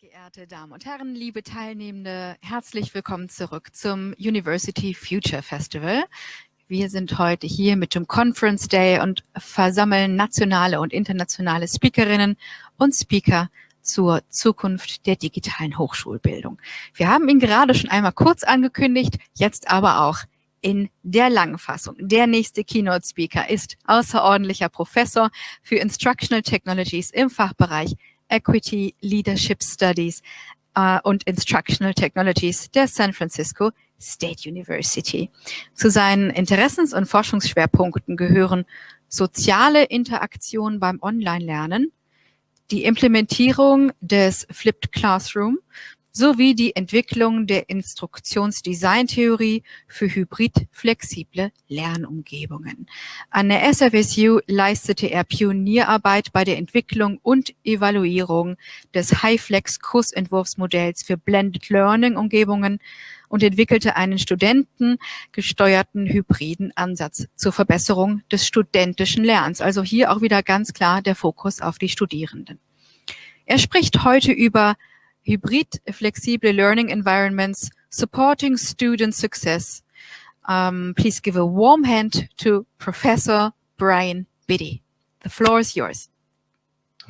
Geehrte Damen und Herren, liebe Teilnehmende, herzlich willkommen zurück zum University Future Festival. Wir sind heute hier mit dem Conference Day und versammeln nationale und internationale Speakerinnen und Speaker zur Zukunft der digitalen Hochschulbildung. Wir haben ihn gerade schon einmal kurz angekündigt, jetzt aber auch in der langen Fassung. Der nächste Keynote Speaker ist außerordentlicher Professor für Instructional Technologies im Fachbereich Equity Leadership Studies uh, und Instructional Technologies der San Francisco State University. Zu seinen Interessens- und Forschungsschwerpunkten gehören soziale Interaktion beim Online-Lernen, die Implementierung des Flipped Classroom sowie die Entwicklung der Instruktionsdesigntheorie für hybrid-flexible Lernumgebungen. An der SFSU leistete er Pionierarbeit bei der Entwicklung und Evaluierung des HighFlex-Kursentwurfsmodells für Blended Learning-Umgebungen und entwickelte einen studentengesteuerten hybriden Ansatz zur Verbesserung des studentischen Lernens. Also hier auch wieder ganz klar der Fokus auf die Studierenden. Er spricht heute über hybrid flexible learning environments supporting student success. Um, please give a warm hand to Professor Brian Beatty. The floor is yours.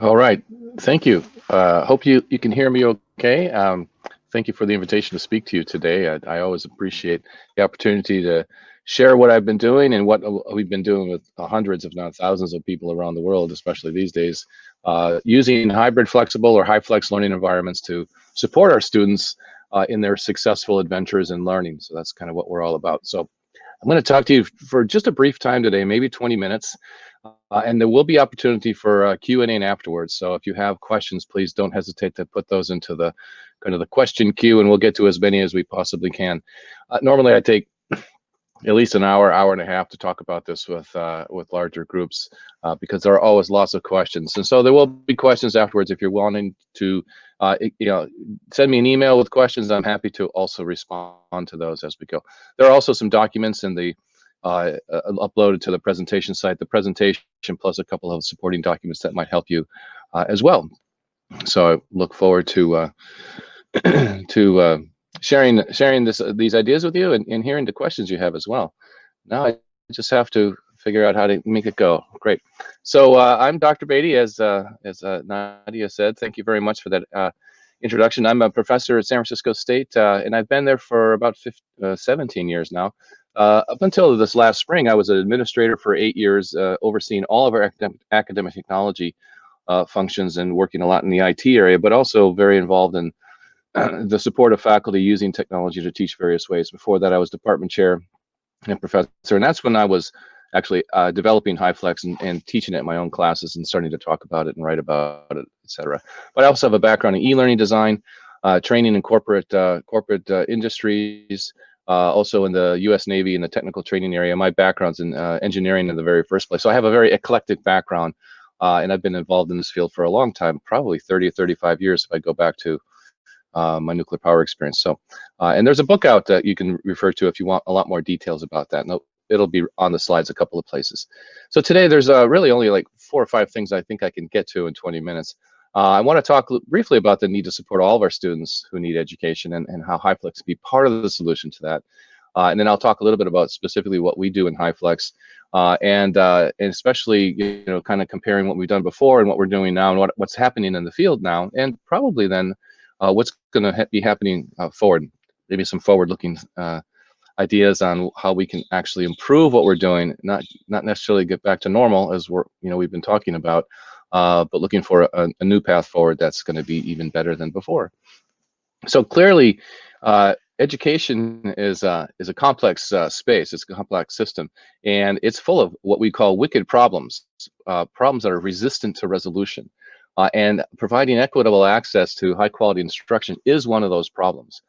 All right, thank you. Uh, hope you, you can hear me okay. Um, thank you for the invitation to speak to you today. I, I, always appreciate the opportunity to share what I've been doing and what we've been doing with hundreds, if not thousands of people around the world, especially these days, uh, using hybrid flexible or HyFlex learning environments to support our students uh, in their successful adventures in learning. So that's kind of what we're all about. So I'm going to talk to you for just a brief time today, maybe 20 minutes, uh, and there will be opportunity for Q&A afterwards. So if you have questions, please don't hesitate to put those into the kind of the question queue, and we'll get to as many as we possibly can. Uh, normally, I take at least an hour, hour and a half to talk about this with uh, with larger groups uh, because there are always lots of questions. And so there will be questions afterwards if you're wanting to, uh, you know, send me an email with questions. I'm happy to also respond to those as we go. There are also some documents in the uh, uh, uploaded to the presentation site, the presentation plus a couple of supporting documents that might help you uh, as well. So I look forward to to sharing sharing this these ideas with you and, and hearing the questions you have as well. Now I just have to figure out how to make it go. Great. So uh, I'm Dr. Beatty, as uh, as uh, Nadia said. Thank you very much for that uh, introduction. I'm a professor at San Francisco State, uh, and I've been there for about 15, uh, 17 years now. up until this last spring, I was an administrator for eight years, overseeing all of our academic, academic technology functions and working a lot in the IT area, but also very involved in the support of faculty using technology to teach various ways. Before that, I was department chair and professor, and that's when I was actually uh, developing HyFlex and, and, teaching it in my own classes and starting to talk about it and write about it, etc. But I also have a background in e-learning design, uh, training in corporate uh, corporate uh, industries, uh, also in the U.S. Navy in the technical training area. My background's in uh, engineering in the very first place, so I have a very eclectic background, and I've been involved in this field for a long time, probably 30 or 35 years if I go back to uh, my nuclear power experience. So, uh, and there's a book out that you can refer to if you want a lot more details about that. No, it'll be on the slides a couple of places. So today there's uh, really only like four or five things I think I can get to in 20 minutes. Uh, I want to talk briefly about the need to support all of our students who need education and, and how HyFlex be part of the solution to that. Uh, and then I'll talk a little bit about specifically what we do in HyFlex, uh, and and especially you know kind of comparing what we've done before and what we're doing now and what, what's happening in the field now, and probably then uh, what's going to ha be happening uh, forward, maybe some forward-looking uh, ideas on how we can actually improve what we're doing, not not necessarily get back to normal as we're you know we've been talking about, uh, but looking for a, a, new path forward that's going to be even better than before. So clearly, uh, education is uh, is a complex space. It's a complex system, and it's full of what we call wicked problems, problems that are resistant to resolution. Uh, and providing equitable access to high quality instruction is one of those problems.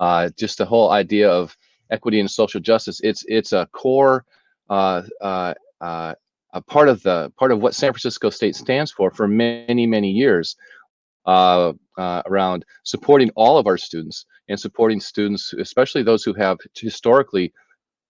Uh, just the whole idea of equity and social justice, it's it's a core uh, uh, uh a part of the part of what San Francisco State stands for for many many years uh, around supporting all of our students and supporting students, especially those who have historically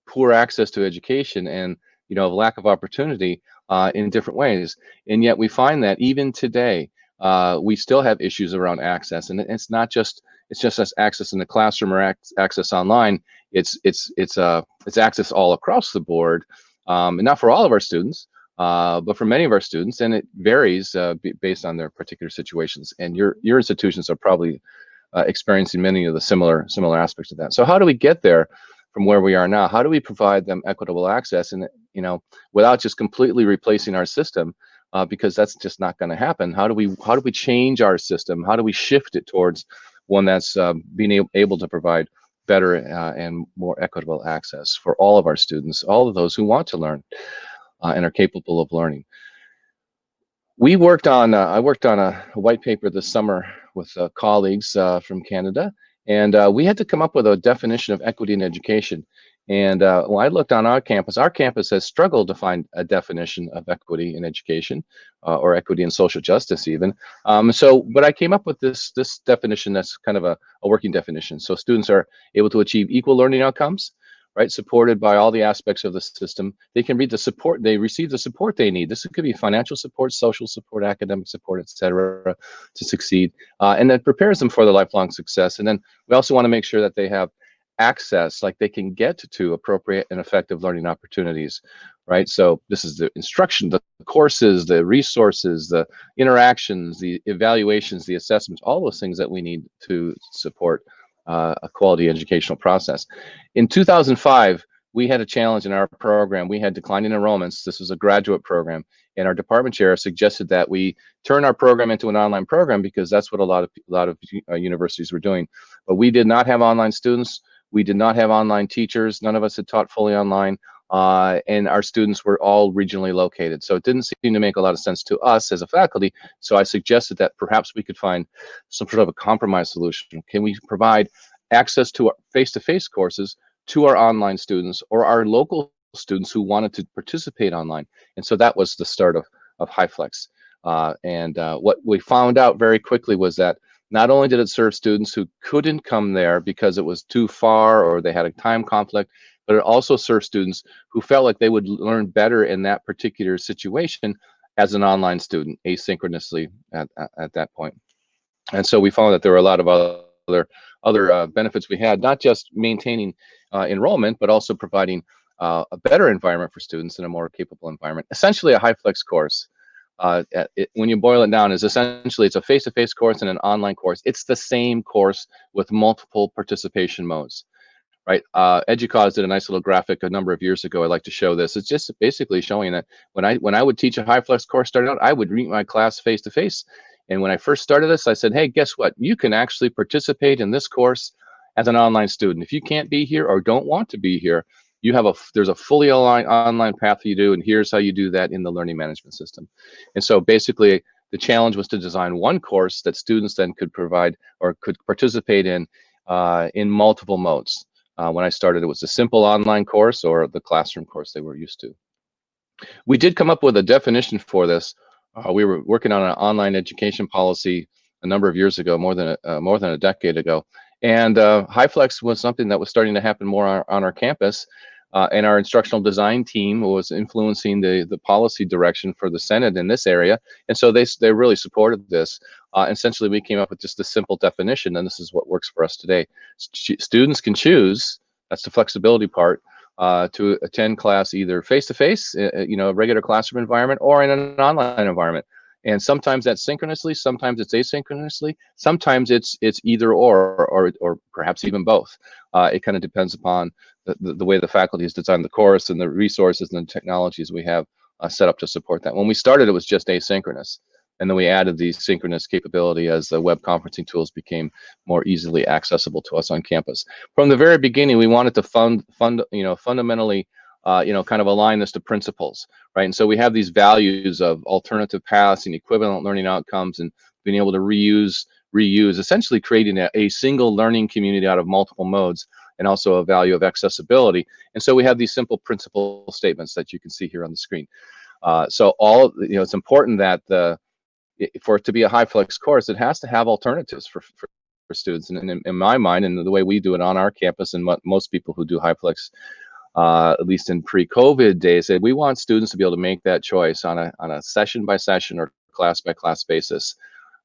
poor access to education and you know of lack of opportunity uh, in different ways. And yet we find that even today, uh, we still have issues around access, and it's not just it's just as access in the classroom or ac access online. It's it's it's uh it's access all across the board, um, and not for all of our students, uh, but for many of our students, and it varies uh, based on their particular situations. And your your institutions are probably uh, experiencing many of the similar similar aspects of that. So how do we get there from where we are now? How do we provide them equitable access, and you know, without just completely replacing our system? uh, because that's just not going to happen. How do we how do we change our system? How do we shift it towards one that's uh, being able, to provide better uh, and more equitable access for all of our students, all of those who want to learn uh, and are capable of learning. We worked on uh, I worked on a, a, white paper this summer with uh, colleagues from Canada, and we had to come up with a definition of equity in education. And uh, when I looked on our campus, our campus has struggled to find a definition of equity in education uh, or equity in social justice even. Um, so, but I came up with this, this definition that's kind of a, a working definition. So students are able to achieve equal learning outcomes, right? Supported by all the aspects of the system. They can read the support, they receive the support they need. This could be financial support, social support, academic support, etc., to succeed. Uh, and that prepares them for the lifelong success. And then we also want to make sure that they have access, like they can get to appropriate and effective learning opportunities, right? So this is the instruction, the courses, the resources, the interactions, the evaluations, the assessments, all those things that we need to support uh, a quality educational process. In 2005, we had a challenge in our program. We had declining enrollments. This was a graduate program, and our department chair suggested that we turn our program into an online program because that's what a lot of a lot of uh, universities were doing. But we did not have online students. We did not have online teachers. None of us had taught fully online. Uh, and our students were all regionally located. So it didn't seem to make a lot of sense to us as a faculty. So I suggested that perhaps we could find some sort of a compromise solution. Can we provide access to our face-to-face -face courses to our online students or our local students who wanted to participate online? And so that was the start of, of HyFlex. Uh, and uh, what we found out very quickly was that not only did it serve students who couldn't come there because it was too far or they had a time conflict, but it also served students who felt like they would learn better in that particular situation as an online student asynchronously at, at, at that point. And so we found that there were a lot of other other uh, benefits we had, not just maintaining uh, enrollment, but also providing uh, a better environment for students and a more capable environment. Essentially a HyFlex course uh, it, when you boil it down, is essentially it's a face-to-face -face course and an online course. It's the same course with multiple participation modes, right? Uh, EDUCAUSE did a nice little graphic a number of years ago. I like to show this. It's just basically showing that when I when I would teach a HyFlex course starting out, I would meet my class face-to-face. -face. And when I first started this, I said, hey, guess what? You can actually participate in this course as an online student. If you can't be here or don't want to be here, you have a there's a fully online online path you do and here's how you do that in the learning management system and so basically the challenge was to design one course that students then could provide or could participate in uh, in multiple modes uh, when I started it was a simple online course or the classroom course they were used to. We did come up with a definition for this. Uh, we were working on an online education policy a number of years ago more than a, uh, more than a decade ago. And uh, HyFlex was something that was starting to happen more on, on our campus. Uh, and our instructional design team was influencing the, the policy direction for the Senate in this area. And so they, they really supported this. Uh, essentially, we came up with just a simple definition, and this is what works for us today. St students can choose, that's the flexibility part, uh, to attend class either face-to-face, -face, uh, you know, a regular classroom environment, or in an online environment. And sometimes that's synchronously, sometimes it's asynchronously, sometimes it's it's either or, or, or perhaps even both. Uh, it kind of depends upon the, the, way the faculty has designed the course and the resources and the technologies we have uh, set up to support that. When we started, it was just asynchronous. And then we added the synchronous capability as the web conferencing tools became more easily accessible to us on campus. From the very beginning, we wanted to fund, fund you know, fundamentally uh, you know, kind of align this to principles, right? And so we have these values of alternative paths and equivalent learning outcomes and being able to reuse, reuse, essentially creating a, a single learning community out of multiple modes and also a value of accessibility. And so we have these simple principle statements that you can see here on the screen. Uh, so all, you know, it's important that the, for it to be a HyFlex course, it has to have alternatives for, for, for students. And in, in, my mind, and the way we do it on our campus and what most people who do HyFlex uh, at least in pre-COVID days, we want students to be able to make that choice on a on a session by session or class by class basis.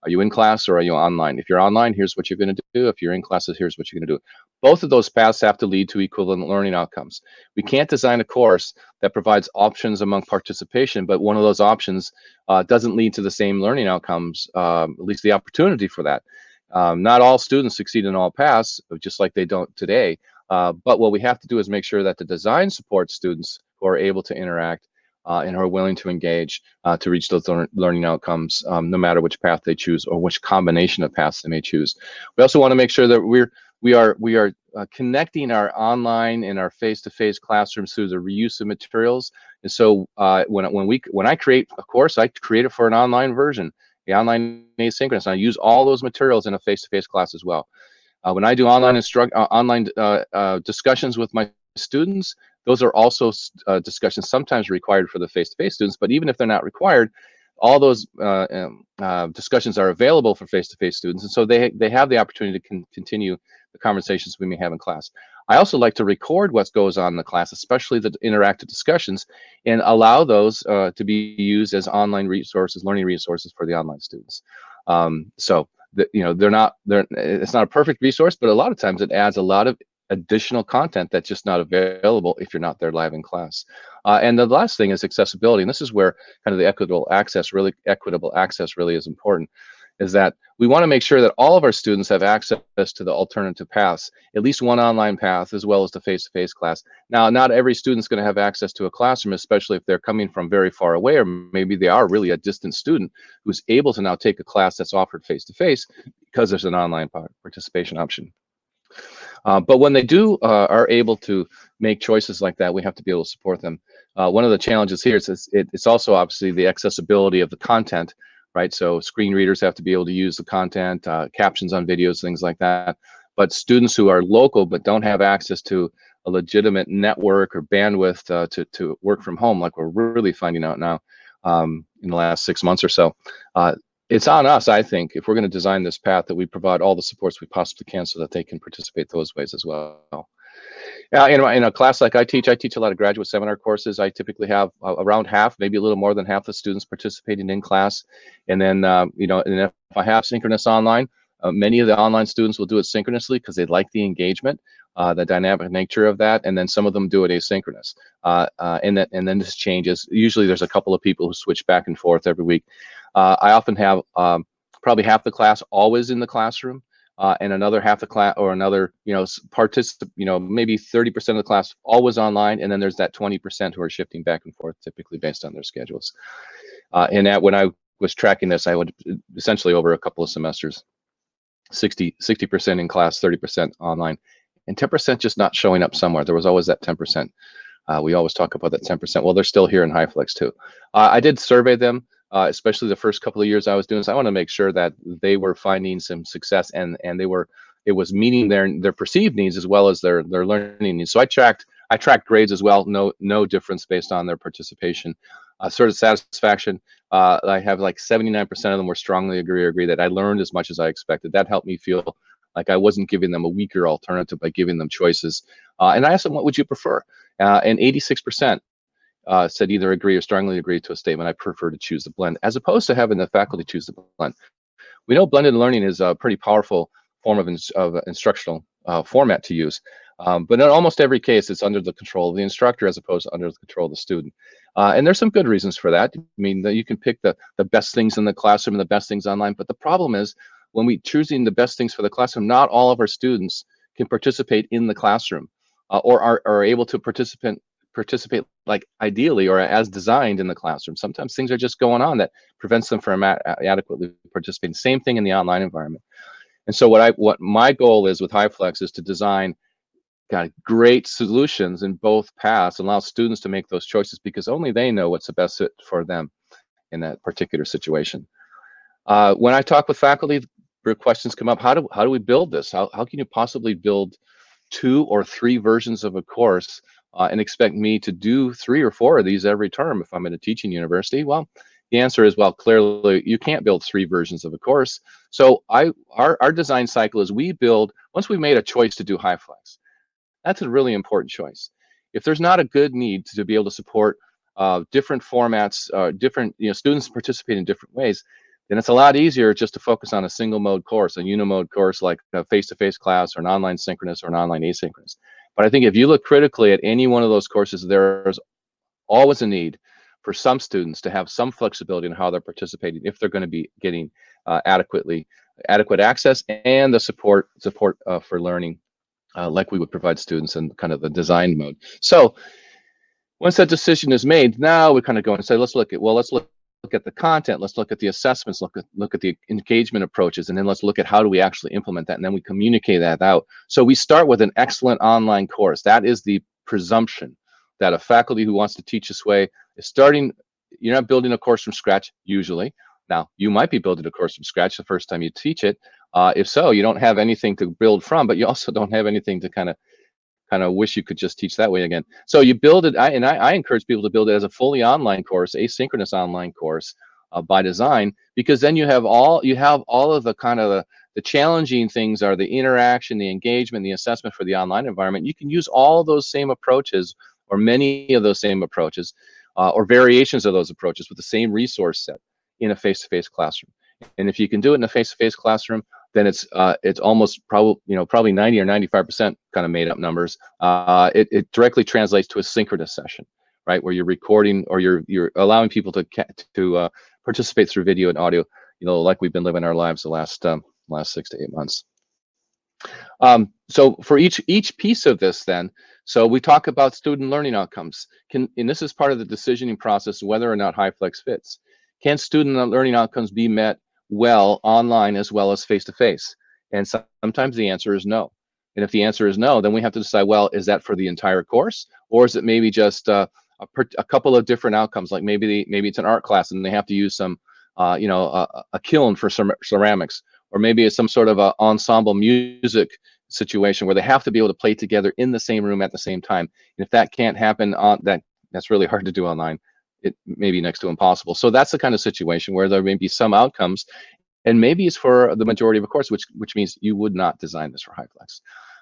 Are you in class or are you online? If you're online, here's what you're going to do. If you're in classes, here's what you're going to do. Both of those paths have to lead to equivalent learning outcomes. We can't design a course that provides options among participation, but one of those options uh, doesn't lead to the same learning outcomes, um, at least the opportunity for that. Um, not all students succeed in all paths, just like they don't today. Uh, but what we have to do is make sure that the design supports students who are able to interact uh, and are willing to engage uh, to reach those lear learning outcomes, um, no matter which path they choose or which combination of paths they may choose. We also want to make sure that we're we are we are uh, connecting our online and our face-to-face -face classrooms through the reuse of materials. And so uh, when when we when I create a course, I create it for an online version, the online asynchronous. And I use all those materials in a face-to-face -face class as well. Uh, when I do online instruct uh, online discussions with my students, those are also uh, discussions sometimes required for the face-to-face -face students, but even if they're not required, all those uh, um, uh, discussions are available for face-to-face -face students, and so they, they have the opportunity to con continue the conversations we may have in class. I also like to record what goes on in the class, especially the interactive discussions, and allow those uh, to be used as online resources, learning resources for the online students. Um, so, you know, they're not, they're, it's not a perfect resource, but a lot of times it adds a lot of additional content that's just not available if you're not there live in class. Uh, and the last thing is accessibility. And this is where kind of the equitable access, really equitable access really is important, is that we want to make sure that all of our students have access to the alternative paths, at least one online path, as well as the face-to-face -face class. Now, not every student's going to have access to a classroom, especially if they're coming from very far away, or maybe they are really a distant student who's able to now take a class that's offered face-to-face -face because there's an online participation option. Uh, but when they do uh, are able to make choices like that, we have to be able to support them. Uh, one of the challenges here is it, it's also obviously the accessibility of the content, right? So screen readers have to be able to use the content, uh, captions on videos, things like that. But students who are local but don't have access to a legitimate network or bandwidth uh, to, to work from home, like we're really finding out now um, in the last six months or so, it's on us, I think, if we're going to design this path, that we provide all the supports we possibly can so that they can participate those ways as well. Uh, in, in a class like I teach, I teach a lot of graduate seminar courses. I typically have uh, around half, maybe a little more than half the students participating in class. And then, uh, you know, and if I have synchronous online, uh, many of the online students will do it synchronously because they like the engagement, uh, the dynamic nature of that, and then some of them do it asynchronous. Uh, and, that, and then this changes. Usually there's a couple of people who switch back and forth every week. Uh, I often have um, probably half the class always in the classroom, uh, and another half the class or another, you know, participant, you know, maybe 30% of the class always online, and then there's that 20% who are shifting back and forth, typically based on their schedules. Uh, and that when I was tracking this, I would essentially over a couple of semesters, 60 60% in class, 30% online, and 10% just not showing up somewhere. There was always that 10%. Uh, we always talk about that 10%. Well, they're still here in HyFlex too. Uh, I did survey them uh, especially the first couple of years I was doing this, I want to make sure that they were finding some success and and they were it was meeting their their perceived needs as well as their their learning needs. So I tracked I tracked grades as well. No no difference based on their participation. Uh, sort of satisfaction. Uh, I have like 79% of them were strongly agree or agree that I learned as much as I expected. That helped me feel like I wasn't giving them a weaker alternative by giving them choices. Uh, and I asked them, what would you prefer? Uh, and 86% uh, said either agree or strongly agree to a statement, I prefer to choose the blend, as opposed to having the faculty choose the blend. We know blended learning is a pretty powerful form of, ins of instructional uh, format to use, um, but in almost every case, it's under the control of the instructor as opposed to under the control of the student. Uh, and there's some good reasons for that. I mean, you can pick the, the best things in the classroom and the best things online, but the problem is when we choosing the best things for the classroom, not all of our students can participate in the classroom uh, or are, are able to participate participate like ideally or as designed in the classroom. Sometimes things are just going on that prevents them from adequately participating. Same thing in the online environment. And so what I what my goal is with HyFlex is to design got great solutions in both paths, allow students to make those choices because only they know what's the best fit for them in that particular situation. Uh, when I talk with faculty, questions come up, how do, how do we build this? How, how can you possibly build two or three versions of a course uh, and expect me to do three or four of these every term if I'm in a teaching university? Well, the answer is, well, clearly you can't build three versions of a course. So I, our, our design cycle is we build, once we've made a choice to do HyFlex, that's a really important choice. If there's not a good need to be able to support uh, different formats, uh, different, you know, students participate in different ways, then it's a lot easier just to focus on a single mode course, a unimode course like a face-to-face -face class or an online synchronous or an online asynchronous. But I think if you look critically at any one of those courses, there's always a need for some students to have some flexibility in how they're participating if they're going to be getting uh, adequately adequate access and the support support uh, for learning uh, like we would provide students in kind of the design mode. So once that decision is made, now we kind of go and say, let's look at, well, let's look, look at the content, let's look at the assessments, look at, look at the engagement approaches, and then let's look at how do we actually implement that, and then we communicate that out. So we start with an excellent online course. That is the presumption that a faculty who wants to teach this way is starting, you're not building a course from scratch usually. Now, you might be building a course from scratch the first time you teach it. Uh, if so, you don't have anything to build from, but you also don't have anything to kind of kind of wish you could just teach that way again. So you build it, I, and I, I, encourage people to build it as a fully online course, asynchronous online course uh, by design, because then you have all you have all of the kind of the, the challenging things are the interaction, the engagement, the assessment for the online environment. You can use all those same approaches or many of those same approaches uh, or variations of those approaches with the same resource set in a face-to-face -face classroom. And if you can do it in a face-to-face -face classroom, then it's uh, it's almost probably you know probably 90 or 95 percent kind of made up numbers. Uh, it, it directly translates to a synchronous session, right, where you're recording or you're you're allowing people to to uh, participate through video and audio, you know, like we've been living our lives the last um, last six to eight months. Um, so for each each piece of this, then, so we talk about student learning outcomes. Can and this is part of the decisioning process whether or not HyFlex fits. Can student learning outcomes be met well online as well as face to face? And sometimes the answer is no. And if the answer is no, then we have to decide, well, is that for the entire course? Or is it maybe just uh, a, a, couple of different outcomes? Like maybe maybe it's an art class and they have to use some, uh, you know, a, a, kiln for some ceramics, or maybe it's some sort of a ensemble music situation where they have to be able to play together in the same room at the same time. And if that can't happen on that, that's really hard to do online it may be next to impossible. So that's the kind of situation where there may be some outcomes, and maybe it's for the majority of a course, which which means you would not design this for HyFlex.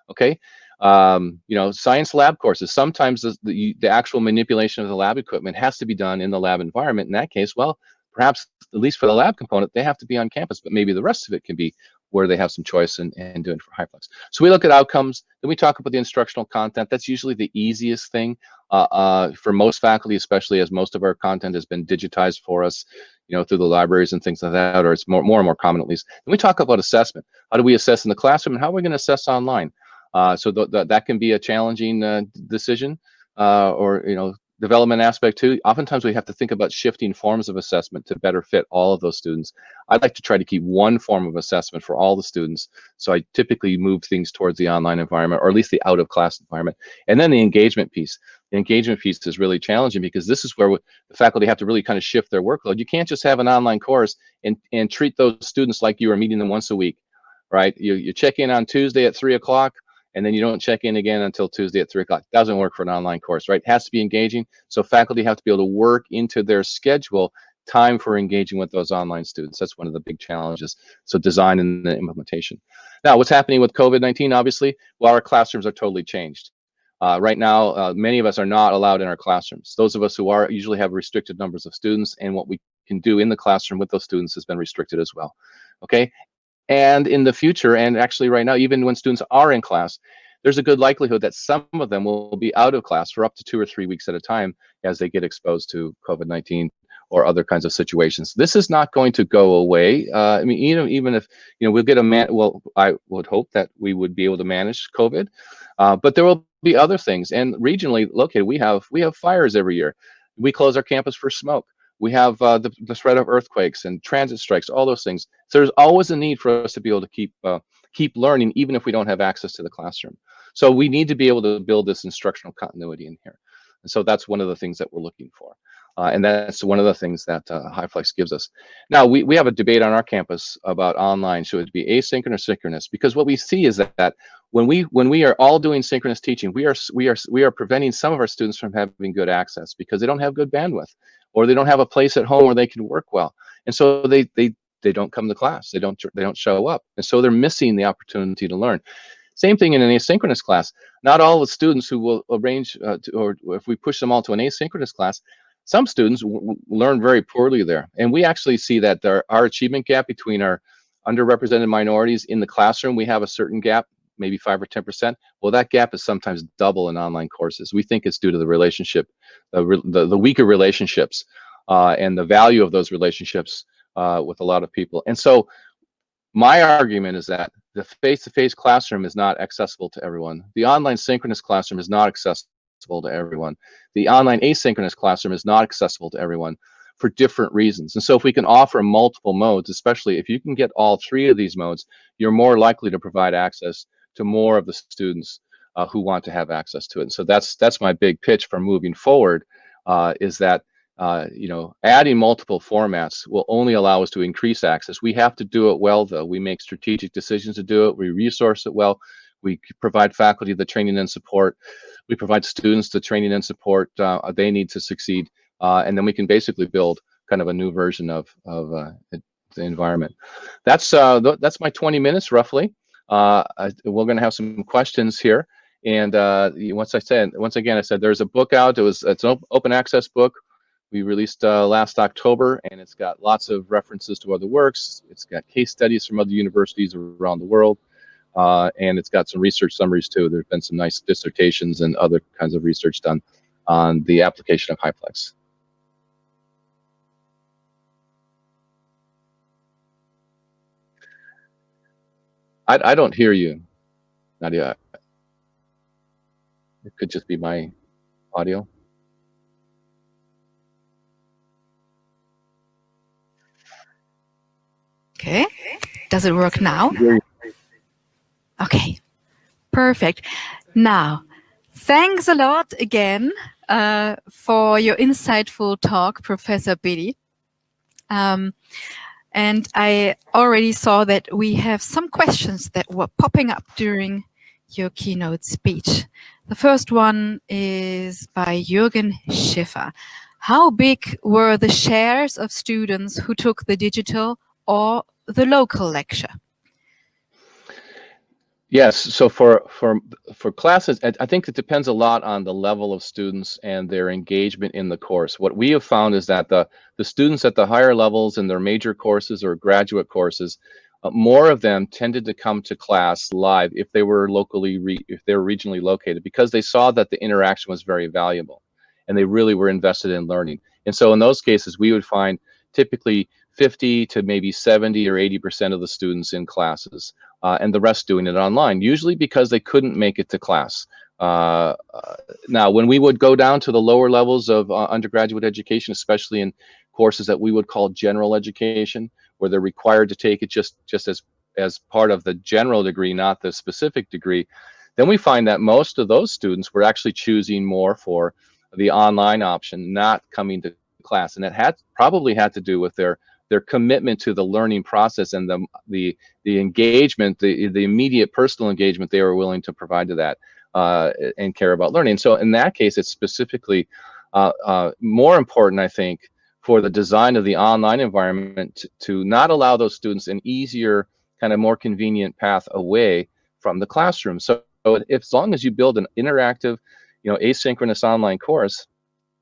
Okay, um, you know, science lab courses. Sometimes the, the, the actual manipulation of the lab equipment has to be done in the lab environment. In that case, well, perhaps at least for the lab component, they have to be on campus, but maybe the rest of it can be where they have some choice and, and doing for HyFlex. So we look at outcomes, then we talk about the instructional content. That's usually the easiest thing uh, uh, for most faculty, especially as most of our content has been digitized for us, you know, through the libraries and things like that, or it's more, more and more common at least. Then we talk about assessment. How do we assess in the classroom and how are we gonna assess online? Uh, so th th that can be a challenging uh, decision uh, or, you know, development aspect too, oftentimes we have to think about shifting forms of assessment to better fit all of those students. I'd like to try to keep one form of assessment for all the students. So I typically move things towards the online environment, or at least the out of class environment. And then the engagement piece. The engagement piece is really challenging because this is where the faculty have to really kind of shift their workload. You can't just have an online course and, and treat those students like you are meeting them once a week, right? You, you check in on Tuesday at three o'clock, and then you don't check in again until Tuesday at three o'clock. Doesn't work for an online course, right? Has to be engaging. So faculty have to be able to work into their schedule time for engaging with those online students. That's one of the big challenges. So design and the implementation. Now, what's happening with COVID-19, obviously? Well, our classrooms are totally changed. Uh, right now, uh, many of us are not allowed in our classrooms. Those of us who are usually have restricted numbers of students and what we can do in the classroom with those students has been restricted as well. Okay, and in the future, and actually right now, even when students are in class, there's a good likelihood that some of them will be out of class for up to two or three weeks at a time as they get exposed to COVID-19 or other kinds of situations. This is not going to go away. Uh, I mean, even even if you know we'll get a man, well, I would hope that we would be able to manage COVID, uh, but there will be other things. And regionally located, we have we have fires every year. We close our campus for smoke. We have uh, the, the threat of earthquakes and transit strikes, all those things. So there's always a need for us to be able to keep uh, keep learning, even if we don't have access to the classroom. So we need to be able to build this instructional continuity in here. And so that's one of the things that we're looking for. Uh, and that's one of the things that uh, HyFlex gives us. Now, we, we have a debate on our campus about online, should it be asynchronous or synchronous? Because what we see is that, that when we when we are all doing synchronous teaching, we are we are we are preventing some of our students from having good access because they don't have good bandwidth or they don't have a place at home where they can work well. And so they they they don't come to class. They don't they don't show up. And so they're missing the opportunity to learn. Same thing in an asynchronous class. Not all the students who will arrange uh, to, or if we push them all to an asynchronous class, some students learn very poorly there. And we actually see that there, our achievement gap between our underrepresented minorities in the classroom, we have a certain gap, maybe five or 10%. Well, that gap is sometimes double in online courses. We think it's due to the relationship, the, the, the weaker relationships uh, and the value of those relationships uh, with a lot of people. And so my argument is that the face-to-face -face classroom is not accessible to everyone. The online synchronous classroom is not accessible to everyone. The online asynchronous classroom is not accessible to everyone for different reasons. And so if we can offer multiple modes, especially if you can get all three of these modes, you're more likely to provide access to more of the students uh, who want to have access to it. And so that's that's my big pitch for moving forward uh, is that uh, you know adding multiple formats will only allow us to increase access. We have to do it well though. We make strategic decisions to do it. We resource it well. We provide faculty the training and support. We provide students the training and support uh, they need to succeed. Uh, and then we can basically build kind of a new version of, of uh, the environment. That's, uh, th that's my 20 minutes roughly. Uh, I, we're going to have some questions here. And uh, once I said, once again, I said there's a book out. It was it's an open access book we released uh, last October, and it's got lots of references to other works. It's got case studies from other universities around the world, uh, and it's got some research summaries too. There's been some nice dissertations and other kinds of research done on the application of HyFlex. I, I don't hear you, Nadia. It could just be my audio. Okay. Does it work now? Okay. Perfect. Now, thanks a lot again uh, for your insightful talk, Professor Beatty. Um, and I already saw that we have some questions that were popping up during your keynote speech. The first one is by Jürgen Schiffer. How big were the shares of students who took the digital or the local lecture? Yes, so for for for classes, I think it depends a lot on the level of students and their engagement in the course. What we have found is that the the students at the higher levels in their major courses or graduate courses, uh, more of them tended to come to class live if they were locally if they were regionally located because they saw that the interaction was very valuable, and they really were invested in learning. And so in those cases, we would find typically 50 to maybe 70 or 80 percent of the students in classes uh, and the rest doing it online, usually because they couldn't make it to class. Uh, uh, now, when we would go down to the lower levels of uh, undergraduate education, especially in courses that we would call general education, where they're required to take it just, just as, as part of the general degree, not the specific degree, then we find that most of those students were actually choosing more for the online option, not coming to class. And it had probably had to do with their their commitment to the learning process and the the the engagement, the the immediate personal engagement they were willing to provide to that uh, and care about learning. So in that case, it's specifically uh, uh, more important, I think, for the design of the online environment to, not allow those students an easier, kind of more convenient path away from the classroom. So if, as long as you build an interactive, you know, asynchronous online course,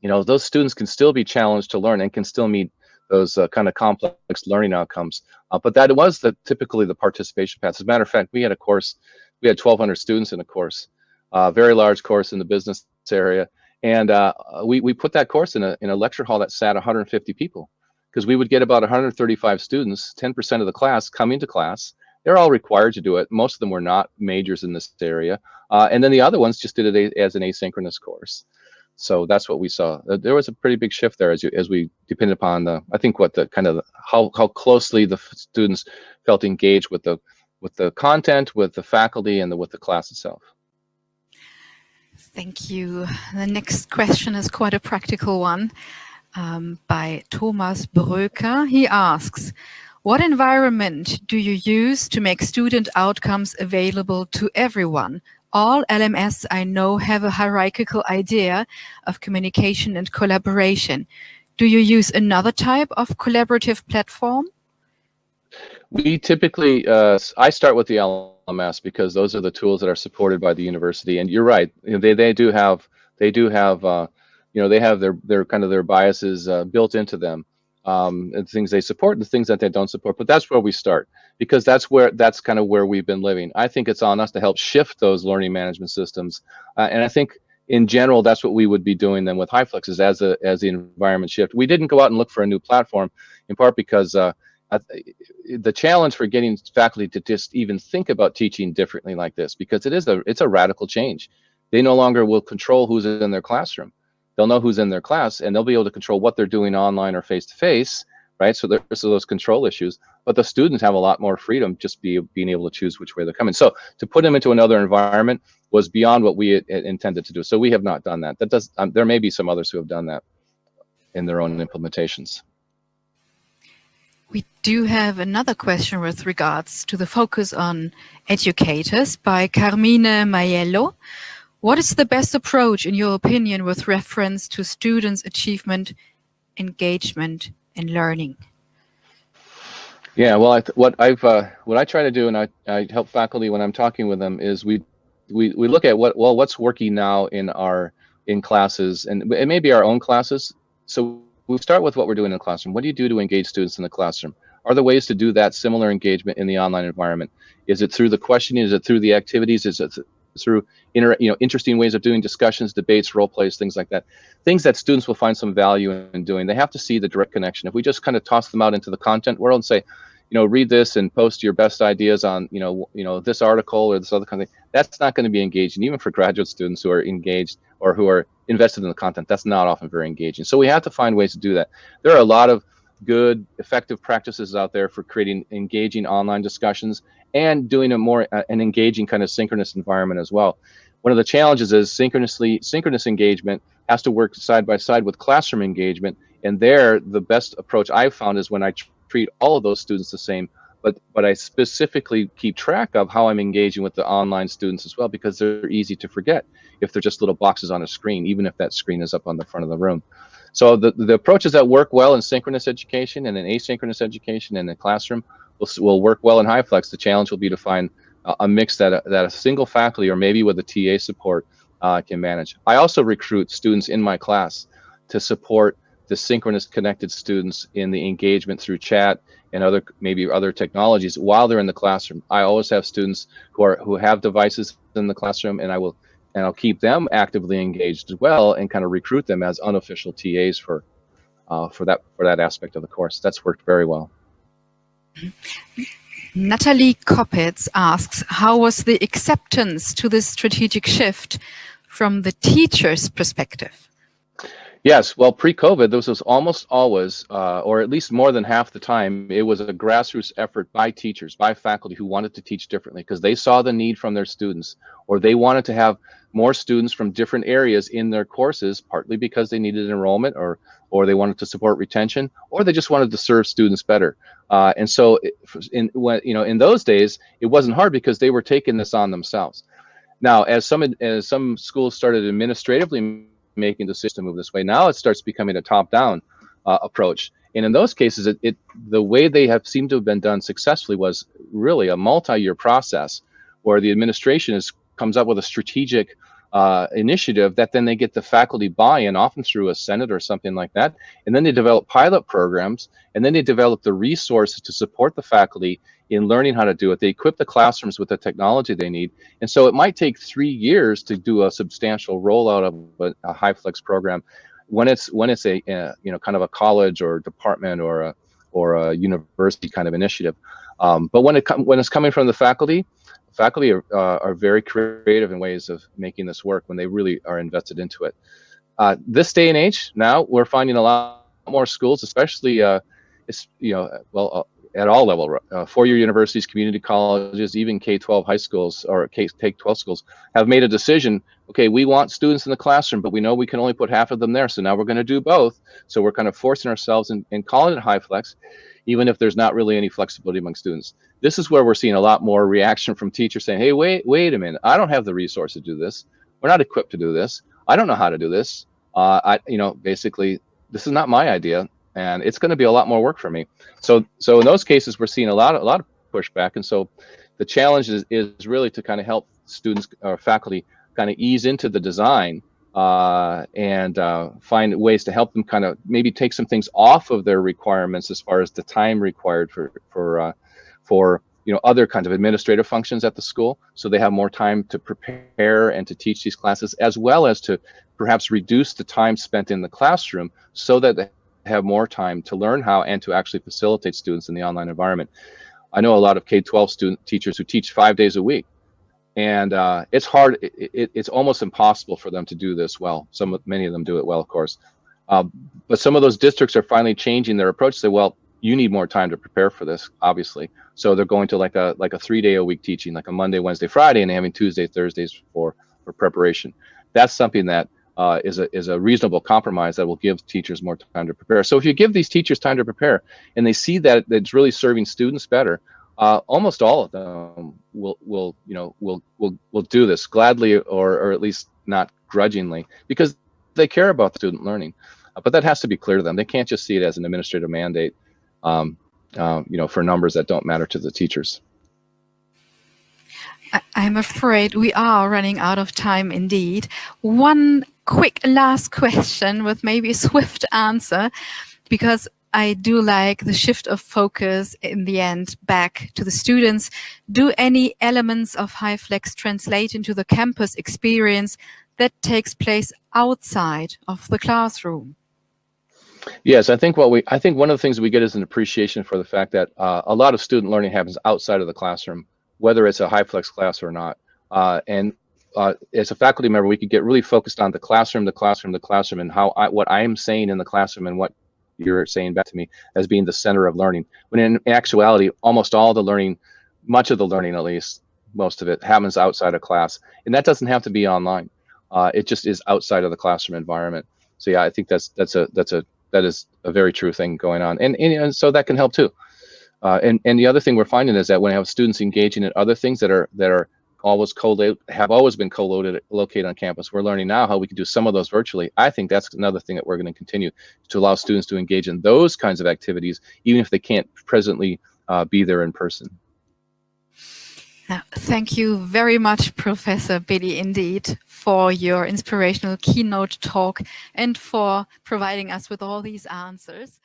you know, those students can still be challenged to learn and can still meet those uh, kind of complex learning outcomes. Uh, but that was the typically the participation path. As a matter of fact, we had a course, we had 1,200 students in a course, uh, very large course in the business area, and uh, we we put that course in a in a lecture hall that sat 150 people, because we would get about 135 students, 10% of the class coming to class. They're all required to do it. Most of them were not majors in this area, uh, and then the other ones just did it as an asynchronous course so that's what we saw. There was a pretty big shift there as you as we depended upon the I think what the kind of how how closely the students felt engaged with the with the content, with the faculty, and the, with the class itself. Thank you. The next question is quite a practical one um, by Thomas Bröker. He asks, what environment do you use to make student outcomes available to everyone, all LMS I know have a hierarchical idea of communication and collaboration. Do you use another type of collaborative platform? We typically, uh, I start with the LMS because those are the tools that are supported by the university. And you're right, they, they do have, they do have, uh, you know, they have their their kind of their biases uh, built into them, um, and things they support and the things that they don't support. But that's where we start because that's where that's kind of where we've been living. I think it's on us to help shift those learning management systems, uh, and I think in general that's what we would be doing then with HyFlex is as a as the environment shift. We didn't go out and look for a new platform, in part because. Uh, the challenge for getting faculty to just even think about teaching differently like this because it is a it's a radical change they no longer will control who's in their classroom they'll know who's in their class and they'll be able to control what they're doing online or face to face right? So there's those control issues but the students have a lot more freedom just be being able to choose which way they're coming. So to put them into another environment was beyond what we intended to do. So we have not done that. That does um, there may be some others who have done that in their own implementations. We do have another question with regards to the focus on educators by Carmine Maiello. What is the best approach, in your opinion, with reference to students' achievement, engagement, and learning? Yeah, well, I what I've uh, what I try to do, and I, I help faculty when I'm talking with them, is we we we look at what well what's working now in our in classes, and it may be our own classes. So we start with what we're doing in the classroom. What do you do to engage students in the classroom? Are there ways to do that similar engagement in the online environment? Is it through the questioning? Is it through the activities? Is it through inter, you know interesting ways of doing discussions, debates, role plays, things like that? Things that students will find some value in doing. They have to see the direct connection. If we just kind of toss them out into the content world and say, you know, read this and post your best ideas on, you know, you know, this article or this other kind of thing. That's not going to be engaging, even for graduate students who are engaged or who are invested in the content. That's not often very engaging. So we have to find ways to do that. There are a lot of good, effective practices out there for creating engaging online discussions and doing a more uh, an engaging kind of synchronous environment as well. One of the challenges is synchronously synchronous engagement has to work side by side with classroom engagement. And there, the best approach I've found is when I treat all of those students the same, but but I specifically keep track of how I'm engaging with the online students as well because they're easy to forget if they're just little boxes on a screen, even if that screen is up on the front of the room. So the, the approaches that work well in synchronous education and in asynchronous education in the classroom will, will work well in HyFlex. The challenge will be to find a, a mix that a, that a single faculty or maybe with a TA support uh, can manage. I also recruit students in my class to support the synchronous connected students in the engagement through chat and other maybe other technologies while they're in the classroom. I always have students who are who have devices in the classroom and I will and I'll keep them actively engaged as well and kind of recruit them as unofficial TAs for uh, for that for that aspect of the course. That's worked very well. Natalie Koppitz asks, how was the acceptance to this strategic shift from the teacher's perspective? Yes, well, pre-COVID, this was almost always, uh, or at least more than half the time, it was a grassroots effort by teachers, by faculty who wanted to teach differently because they saw the need from their students, or they wanted to have more students from different areas in their courses, partly because they needed enrollment, or or they wanted to support retention, or they just wanted to serve students better. Uh, and so, in when you know, in those days, it wasn't hard because they were taking this on themselves. Now, as some as some schools started administratively making the system move this way. Now it starts becoming a top-down uh, approach. And in those cases, it, it, the way they have seemed to have been done successfully was really a multi-year process where the administration is comes up with a strategic uh, initiative that then they get the faculty buy-in, often through a senate or something like that, and then they develop pilot programs, and then they develop the resources to support the faculty in learning how to do it. They equip the classrooms with the technology they need. And so it might take three years to do a substantial rollout of a, a HyFlex program. When it's when it's a uh, you know kind of a college or department or a or a university kind of initiative, um, but when it when it's coming from the faculty, faculty are, uh, are very creative in ways of making this work when they really are invested into it. Uh, this day and age, now we're finding a lot more schools, especially uh, you know well uh, at all level, uh, four-year universities, community colleges, even K-12 high schools or K-12 schools have made a decision. Okay, we want students in the classroom, but we know we can only put half of them there. So now we're going to do both. So we're kind of forcing ourselves and, calling it HyFlex, even if there's not really any flexibility among students. This is where we're seeing a lot more reaction from teachers saying, "Hey, wait, wait a minute! I don't have the resource to do this. We're not equipped to do this. I don't know how to do this. Uh, I, you know, basically, this is not my idea and it's going to be a lot more work for me. So so in those cases, we're seeing a lot of, a lot of pushback, and so the challenge is, is really to kind of help students or faculty kind of ease into the design uh, and uh, find ways to help them kind of maybe take some things off of their requirements as far as the time required for for uh, for you know other kinds of administrative functions at the school so they have more time to prepare and to teach these classes as well as to perhaps reduce the time spent in the classroom so that have more time to learn how and to actually facilitate students in the online environment i know a lot of k-12 student teachers who teach five days a week and uh, it's hard it, it, it's almost impossible for them to do this well some of many of them do it well of course uh, but some of those districts are finally changing their approach say well you need more time to prepare for this, obviously. So they're going to like a like a three day a week teaching, like a Monday, Wednesday, Friday, and having Tuesday, Thursdays for for preparation. That's something that uh, is a is a reasonable compromise that will give teachers more time to prepare. So if you give these teachers time to prepare, and they see that it's really serving students better, uh, almost all of them will will you know will will will do this gladly or or at least not grudgingly because they care about student learning. Uh, but that has to be clear to them. They can't just see it as an administrative mandate um, uh, you know, for numbers that don't matter to the teachers. I'm afraid we are running out of time indeed. One quick last question with maybe a swift answer, because I do like the shift of focus in the end back to the students. Do any elements of HyFlex translate into the campus experience that takes place outside of the classroom? Yes, I think what we I think one of the things we get is an appreciation for the fact that uh, a lot of student learning happens outside of the classroom, whether it's a HyFlex class or not. Uh, and uh, as a faculty member, we could get really focused on the classroom, the classroom, the classroom, and how I, what I am saying in the classroom and what you're saying back to me as being the center of learning. When in actuality, almost all the learning, much of the learning at least, most of it happens outside of class, and that doesn't have to be online. Uh, it just is outside of the classroom environment. So yeah, I think that's that's a that's a that is a very true thing going on, and and, and so that can help too. Uh, and and the other thing we're finding is that when we have students engaging in other things that are that are always co have always been co-located located on campus, we're learning now how we can do some of those virtually. I think that's another thing that we're going to continue to allow students to engage in those kinds of activities, even if they can't presently uh, be there in person. Thank you very much, Professor Beatty, indeed, for your inspirational keynote talk and for providing us with all these answers.